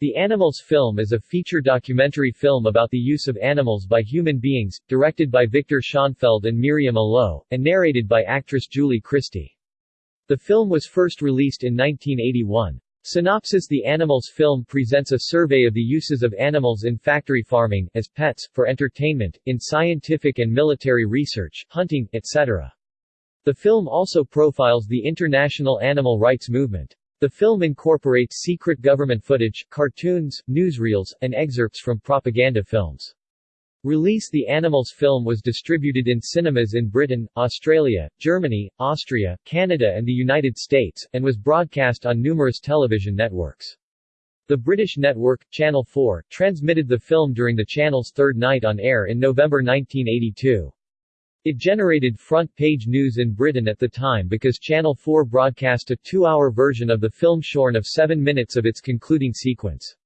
The Animals film is a feature documentary film about the use of animals by human beings, directed by Victor Schonfeld and Myriam Alaux, and narrated by actress Julie Christie. The film was first released in 1981. Synopsis The Animals film presents a survey of the uses of animals in factory farming, as pets, for entertainment, in scientific and military research, hunting, etc. The film also profiles the international animal rights movement. The film incorporates secret government footage, cartoons, newsreels, and excerpts from propaganda films. Release The Animals film was distributed in cinemas in Britain, Australia, Germany, Austria, Canada and the United States, and was broadcast on numerous television networks. The British network, Channel 4, transmitted the film during the channel's third night on air in November 1982. It generated front-page news in Britain at the time because Channel 4 broadcast a two-hour version of the film shorn of seven minutes of its concluding sequence.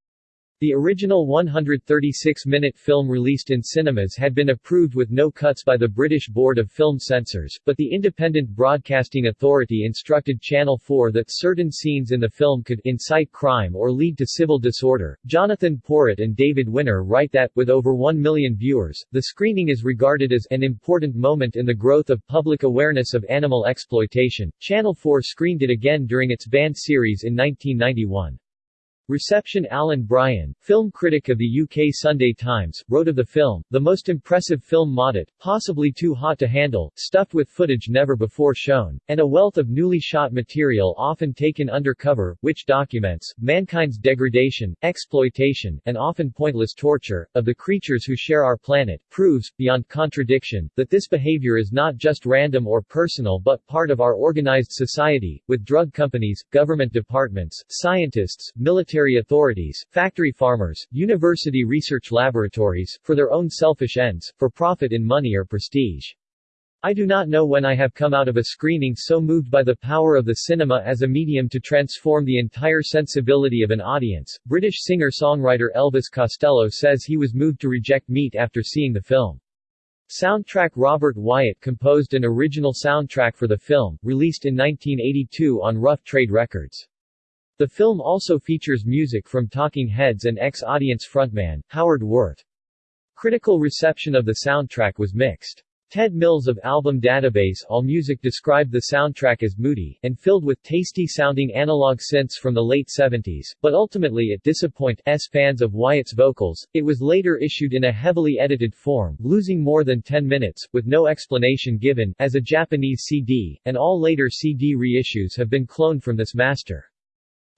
The original 136-minute film released in cinemas had been approved with no cuts by the British Board of Film Censors, but the Independent Broadcasting Authority instructed Channel 4 that certain scenes in the film could incite crime or lead to civil disorder. Jonathan Porritt and David Winner write that, with over 1 million viewers, the screening is regarded as an important moment in the growth of public awareness of animal exploitation. Channel 4 screened it again during its banned series in 1991. Reception Alan Brien, film critic of the UK Sunday Times, wrote of the film, the most impressive film modded, possibly too hot to handle, stuffed with footage never before shown, and a wealth of newly shot material often taken undercover, which documents, mankind's degradation, exploitation, and often pointless torture, of the creatures who share our planet, proves, beyond contradiction, that this behavior is not just random or personal but part of our organized society, with drug companies, government departments, scientists, military military authorities, factory farmers, university research laboratories, for their own selfish ends, for profit in money or prestige. I do not know when I have come out of a screening so moved by the power of the cinema as a medium to transform the entire sensibility of an audience. British singer-songwriter Elvis Costello says he was moved to reject meat after seeing the film. Soundtrack Robert Wyatt composed an original soundtrack for the film, released in 1982 on Rough Trade Records. The film also features music from Talking Heads and ex-audience frontman, Howard Werth. Critical reception of the soundtrack was mixed. Ted Mills of Album Database AllMusic described the soundtrack as moody, and filled with tasty-sounding analog synths from the late 70s, but ultimately it disappointed S fans of Wyatt's vocals. It was later issued in a heavily edited form, losing more than 10 minutes, with no explanation given, as a Japanese CD, and all later CD reissues have been cloned from this master.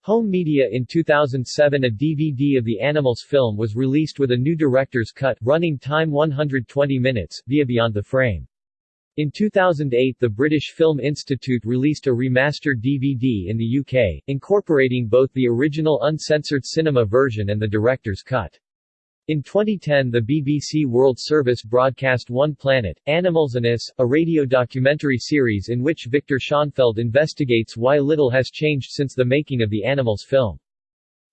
Home Media In 2007 a DVD of the Animals film was released with a new director's cut, running time 120 minutes, via Beyond the Frame. In 2008 the British Film Institute released a remastered DVD in the UK, incorporating both the original uncensored cinema version and the director's cut. In 2010 the BBC World Service broadcast One Planet, Animals and Us, a radio documentary series in which Victor Schonfeld investigates why little has changed since the making of the Animals film.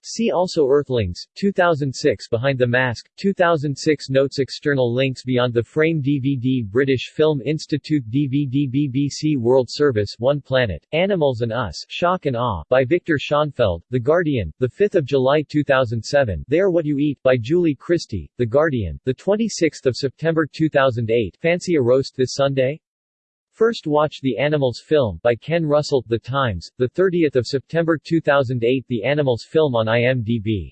See also Earthlings, 2006 Behind the Mask, 2006 Notes External links Beyond the Frame DVD British Film Institute DVD BBC World Service One Planet, Animals and Us Shock and Awe by Victor Schonfeld, The Guardian, 5 July 2007 They Are What You Eat by Julie Christie, The Guardian, 26 September 2008 Fancy a roast this Sunday? First Watch the Animals film by Ken Russell, The Times, 30 September 2008 The Animals film on IMDb